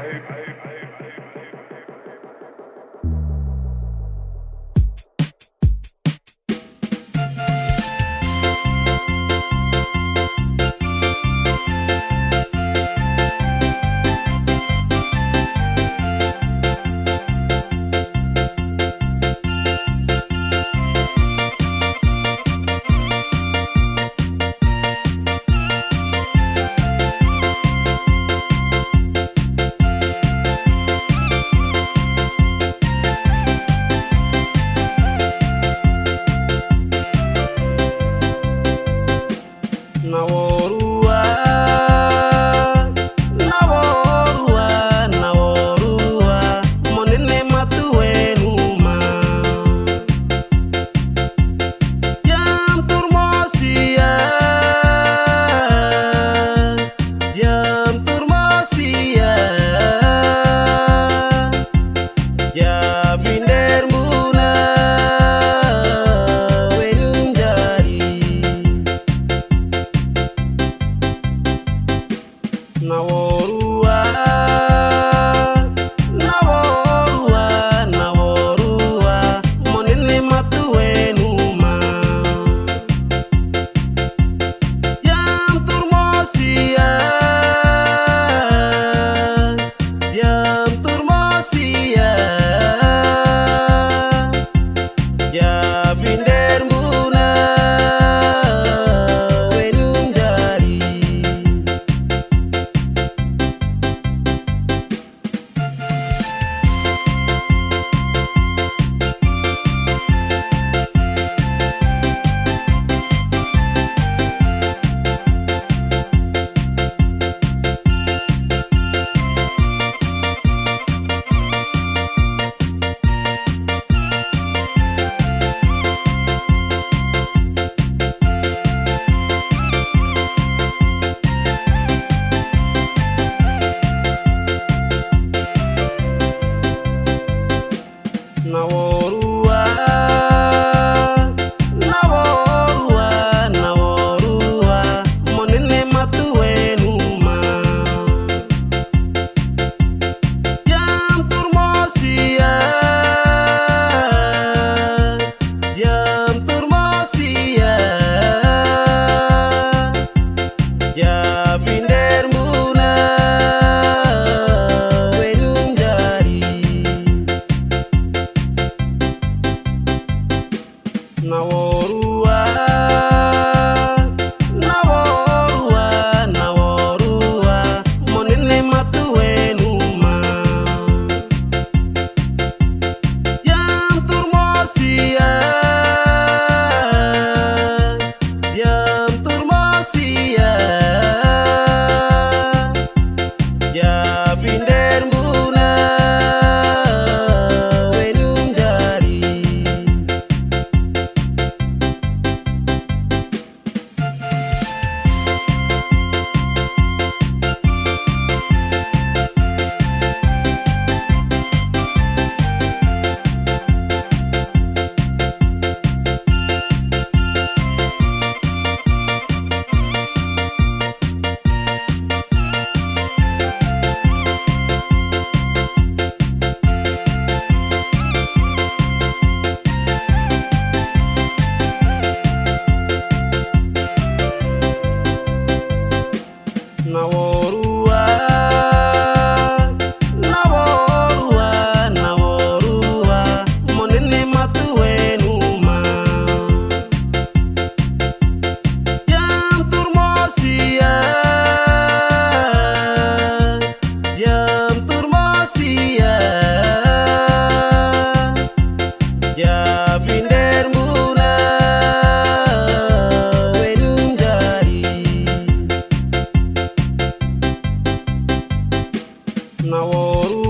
hey, hey, hey. ನಾವು naworu